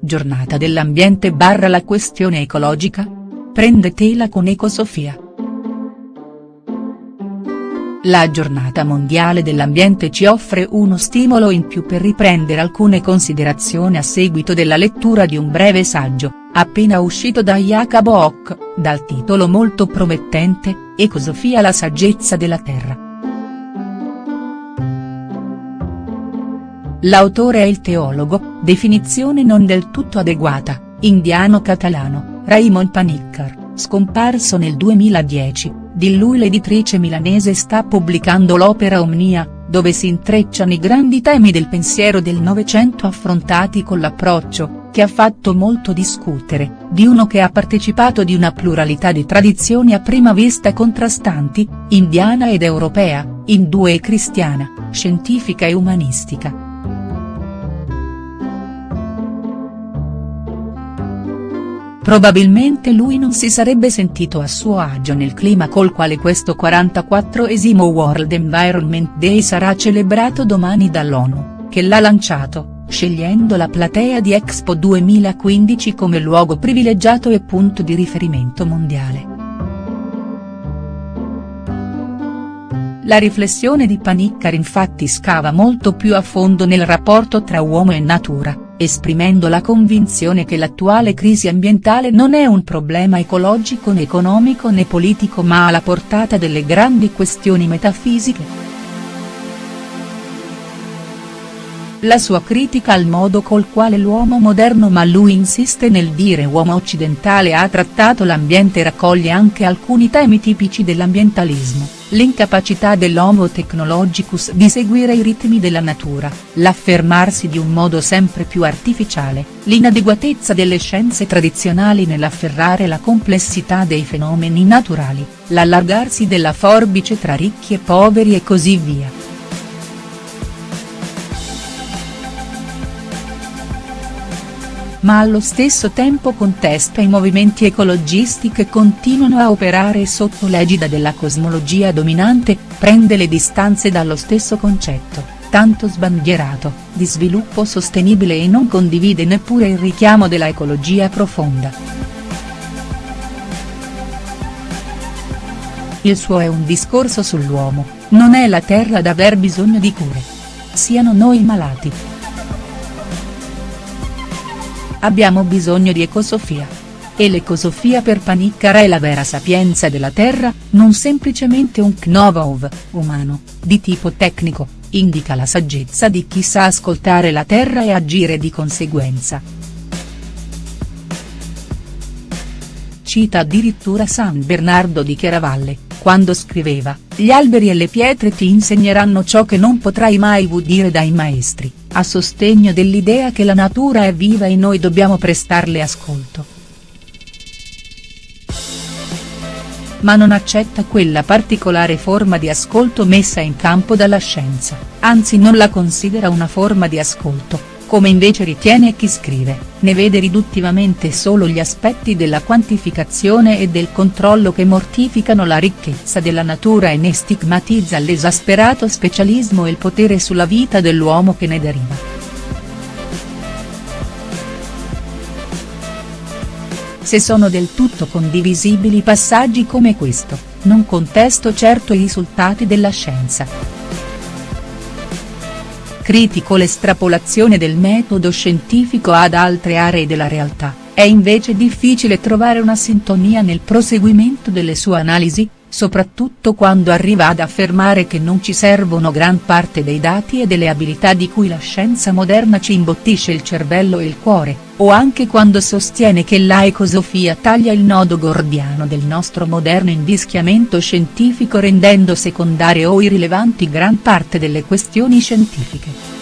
giornata dell'ambiente barra la questione ecologica? Prende tela con Ecosofia. La giornata mondiale dell'ambiente ci offre uno stimolo in più per riprendere alcune considerazioni a seguito della lettura di un breve saggio, appena uscito da Jacob Ock, dal titolo molto promettente, Ecosofia la saggezza della Terra. L'autore è il teologo, definizione non del tutto adeguata, indiano-catalano, Raymond Panikkar, scomparso nel 2010, di lui l'editrice milanese sta pubblicando l'opera Omnia, dove si intrecciano i grandi temi del pensiero del Novecento affrontati con l'approccio, che ha fatto molto discutere, di uno che ha partecipato di una pluralità di tradizioni a prima vista contrastanti, indiana ed europea, indù e cristiana, scientifica e umanistica. Probabilmente lui non si sarebbe sentito a suo agio nel clima col quale questo 44esimo World Environment Day sarà celebrato domani dall'ONU, che l'ha lanciato, scegliendo la platea di Expo 2015 come luogo privilegiato e punto di riferimento mondiale. La riflessione di Panikkar infatti scava molto più a fondo nel rapporto tra uomo e natura esprimendo la convinzione che l'attuale crisi ambientale non è un problema ecologico né economico né politico ma alla portata delle grandi questioni metafisiche. La sua critica al modo col quale l'uomo moderno ma lui insiste nel dire uomo occidentale ha trattato l'ambiente raccoglie anche alcuni temi tipici dell'ambientalismo, l'incapacità dell'homo technologicus di seguire i ritmi della natura, l'affermarsi di un modo sempre più artificiale, l'inadeguatezza delle scienze tradizionali nell'afferrare la complessità dei fenomeni naturali, l'allargarsi della forbice tra ricchi e poveri e così via. Ma allo stesso tempo contesta i movimenti ecologisti che continuano a operare sotto l'egida della cosmologia dominante, prende le distanze dallo stesso concetto, tanto sbandierato, di sviluppo sostenibile e non condivide neppure il richiamo della ecologia profonda. Il suo è un discorso sull'uomo, non è la terra ad aver bisogno di cure. Siano noi malati. Abbiamo bisogno di ecosofia. E l'ecosofia per Panikkara è la vera sapienza della Terra, non semplicemente un knovov, umano, di tipo tecnico, indica la saggezza di chi sa ascoltare la Terra e agire di conseguenza. Cita addirittura San Bernardo di Chiaravalle, quando scriveva, gli alberi e le pietre ti insegneranno ciò che non potrai mai udire dai maestri, a sostegno dell'idea che la natura è viva e noi dobbiamo prestarle ascolto. Ma non accetta quella particolare forma di ascolto messa in campo dalla scienza, anzi non la considera una forma di ascolto, come invece ritiene chi scrive, ne vede riduttivamente solo gli aspetti della quantificazione e del controllo che mortificano la ricchezza della natura e ne stigmatizza l'esasperato specialismo e il potere sulla vita dell'uomo che ne deriva. Se sono del tutto condivisibili passaggi come questo, non contesto certo i risultati della scienza critico l'estrapolazione del metodo scientifico ad altre aree della realtà, è invece difficile trovare una sintonia nel proseguimento delle sue analisi, soprattutto quando arriva ad affermare che non ci servono gran parte dei dati e delle abilità di cui la scienza moderna ci imbottisce il cervello e il cuore, o anche quando sostiene che la ecosofia taglia il nodo gordiano del nostro moderno invischiamento scientifico rendendo secondarie o irrilevanti gran parte delle questioni scientifiche.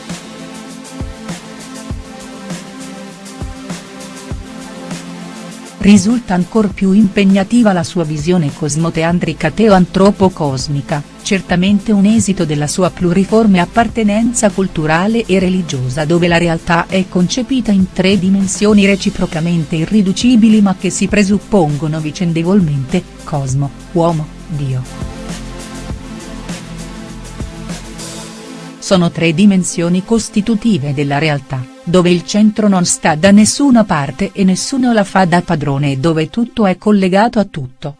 Risulta ancor più impegnativa la sua visione cosmoteandrica teo-antropocosmica, certamente un esito della sua pluriforme appartenenza culturale e religiosa dove la realtà è concepita in tre dimensioni reciprocamente irriducibili ma che si presuppongono vicendevolmente, cosmo, uomo, Dio. Sono tre dimensioni costitutive della realtà dove il centro non sta da nessuna parte e nessuno la fa da padrone e dove tutto è collegato a tutto.